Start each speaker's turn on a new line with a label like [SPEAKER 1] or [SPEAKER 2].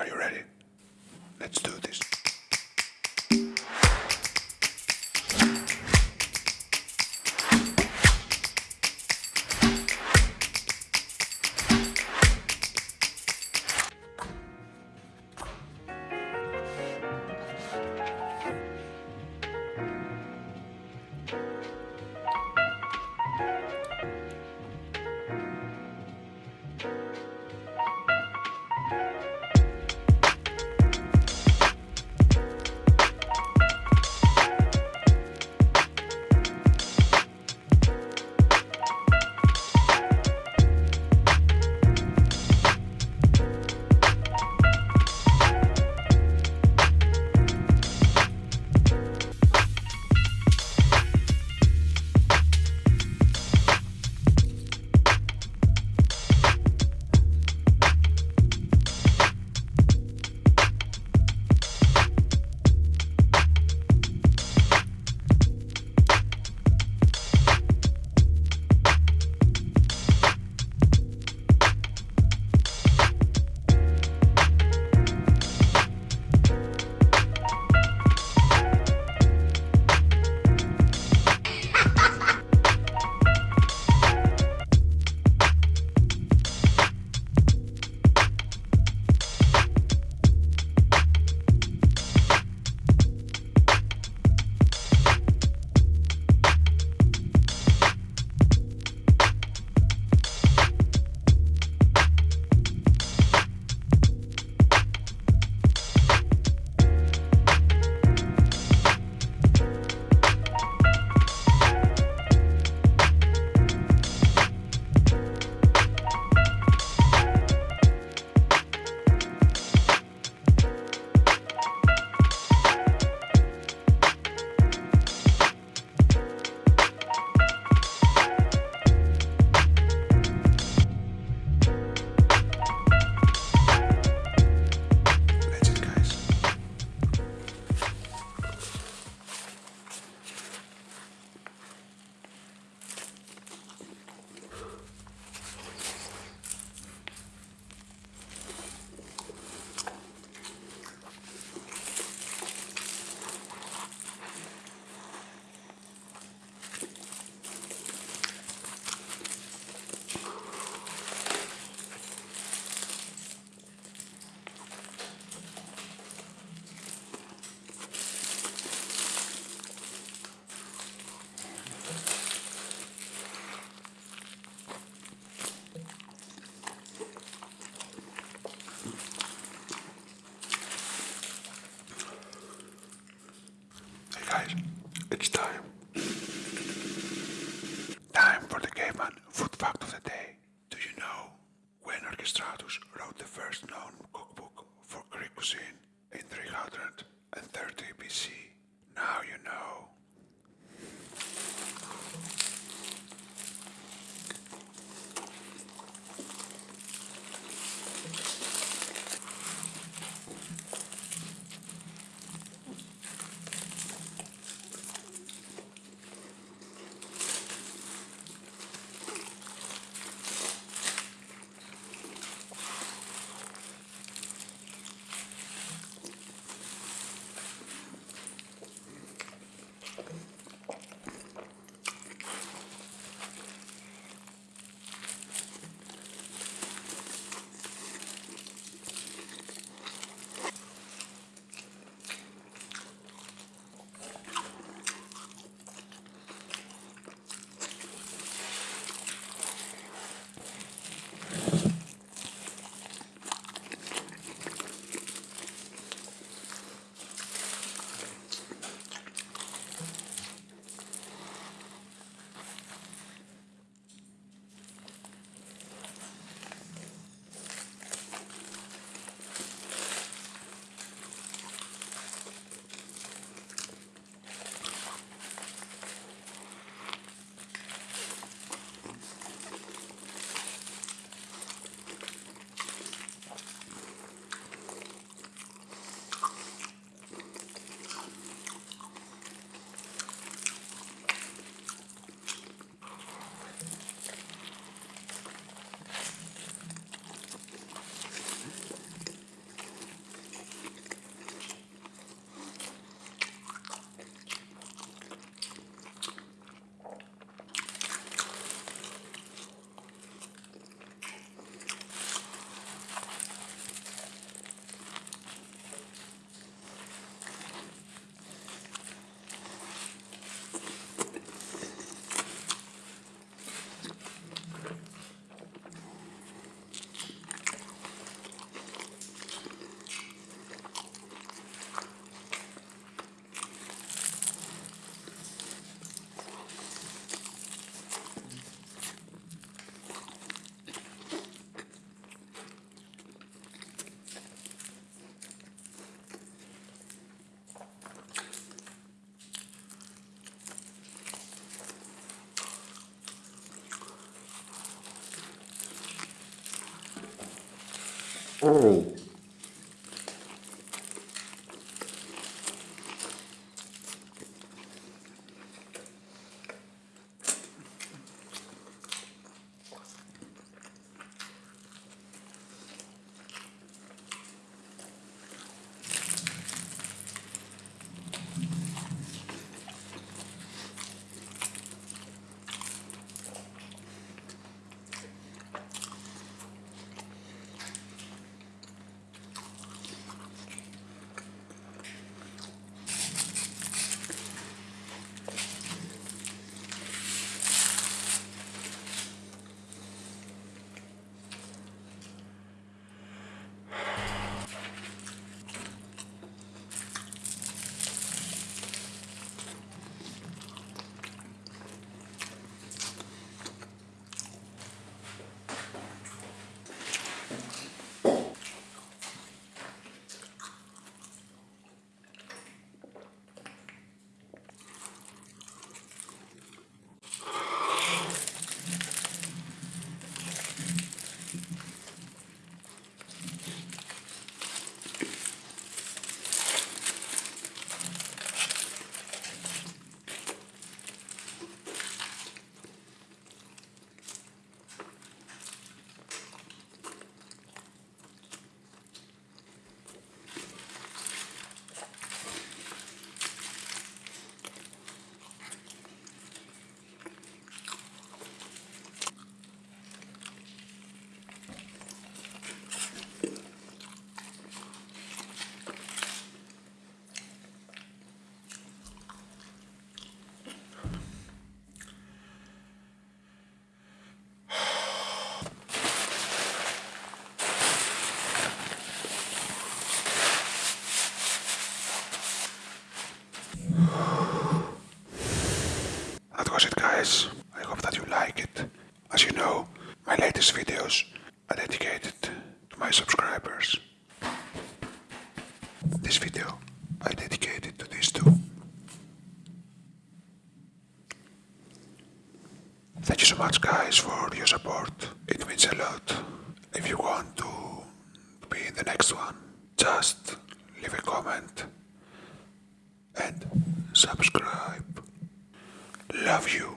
[SPEAKER 1] Are you ready? That my subscribers. This video I dedicated to these two. Thank you so much guys for your support. It means a lot. If you want to be in the next one, just leave a comment and subscribe. Love you.